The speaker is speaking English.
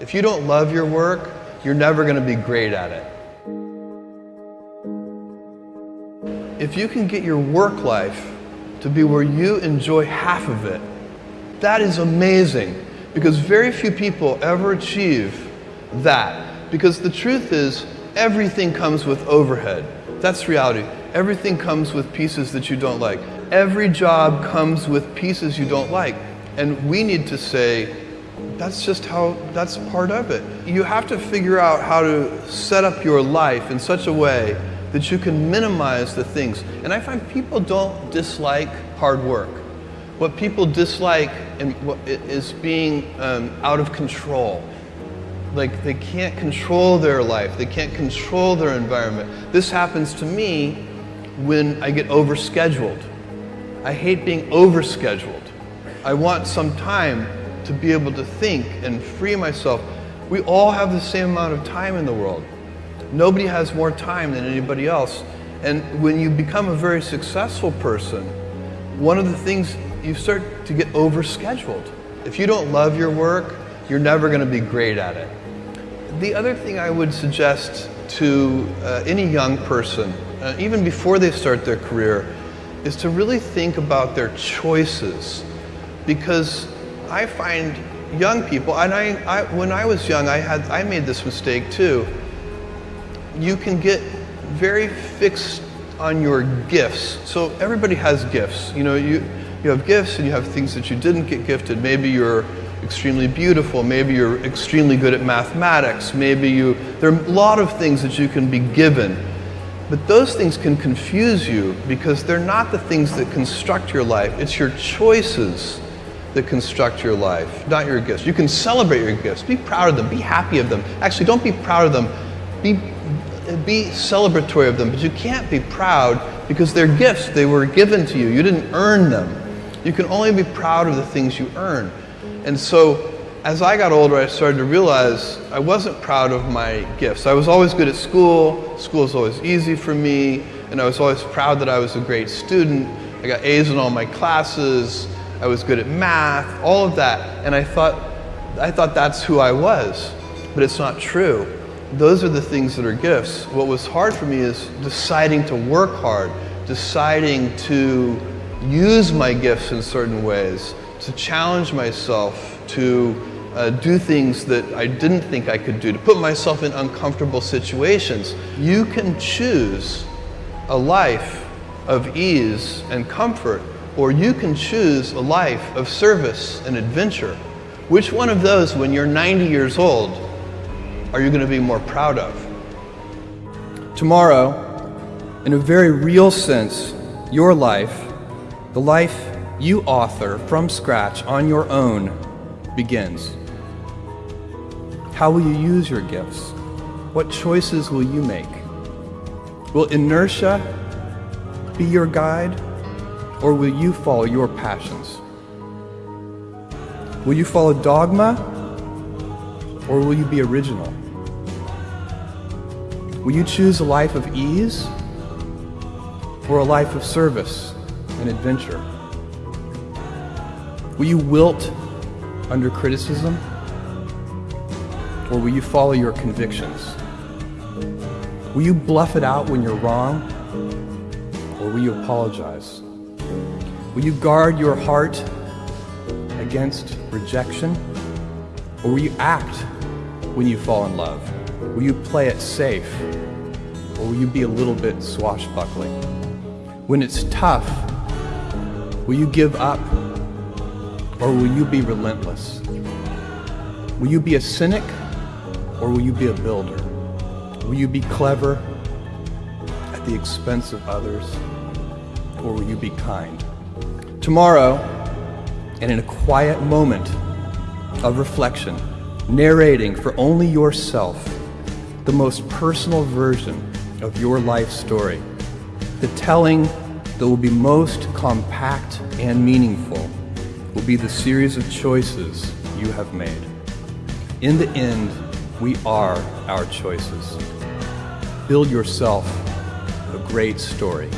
If you don't love your work, you're never going to be great at it. If you can get your work life to be where you enjoy half of it, that is amazing because very few people ever achieve that. Because the truth is, everything comes with overhead. That's reality. Everything comes with pieces that you don't like. Every job comes with pieces you don't like. And we need to say, that's just how, that's part of it. You have to figure out how to set up your life in such a way that you can minimize the things. And I find people don't dislike hard work. What people dislike is being um, out of control. Like they can't control their life, they can't control their environment. This happens to me when I get overscheduled. I hate being overscheduled. I want some time to be able to think and free myself. We all have the same amount of time in the world. Nobody has more time than anybody else. And when you become a very successful person, one of the things you start to get overscheduled. If you don't love your work, you're never going to be great at it. The other thing I would suggest to uh, any young person, uh, even before they start their career, is to really think about their choices. Because I find young people, and I, I, when I was young, I, had, I made this mistake too. You can get very fixed on your gifts. So everybody has gifts. You know, you, you have gifts and you have things that you didn't get gifted. Maybe you're extremely beautiful. Maybe you're extremely good at mathematics. Maybe you, there are a lot of things that you can be given. But those things can confuse you because they're not the things that construct your life. It's your choices that construct your life, not your gifts. You can celebrate your gifts. Be proud of them. Be happy of them. Actually, don't be proud of them. Be, be celebratory of them. But you can't be proud because they're gifts. They were given to you. You didn't earn them. You can only be proud of the things you earn. And so as I got older, I started to realize I wasn't proud of my gifts. I was always good at school. School was always easy for me. And I was always proud that I was a great student. I got A's in all my classes. I was good at math, all of that. And I thought, I thought that's who I was. But it's not true. Those are the things that are gifts. What was hard for me is deciding to work hard, deciding to use my gifts in certain ways, to challenge myself, to uh, do things that I didn't think I could do, to put myself in uncomfortable situations. You can choose a life of ease and comfort, or you can choose a life of service and adventure. Which one of those, when you're 90 years old, are you going to be more proud of? Tomorrow, in a very real sense, your life, the life you author from scratch on your own, begins. How will you use your gifts? What choices will you make? Will inertia be your guide, or will you follow your passions? Will you follow dogma, or will you be original? Will you choose a life of ease, or a life of service and adventure? Will you wilt under criticism? Or will you follow your convictions? Will you bluff it out when you're wrong? Or will you apologize? Will you guard your heart against rejection? Or will you act when you fall in love? Will you play it safe? Or will you be a little bit swashbuckling? When it's tough, will you give up? Or will you be relentless? Will you be a cynic? Or will you be a builder? Will you be clever at the expense of others? Or will you be kind? Tomorrow, and in a quiet moment of reflection, narrating for only yourself the most personal version of your life story, the telling that will be most compact and meaningful will be the series of choices you have made. In the end, we are our choices. Build yourself a great story.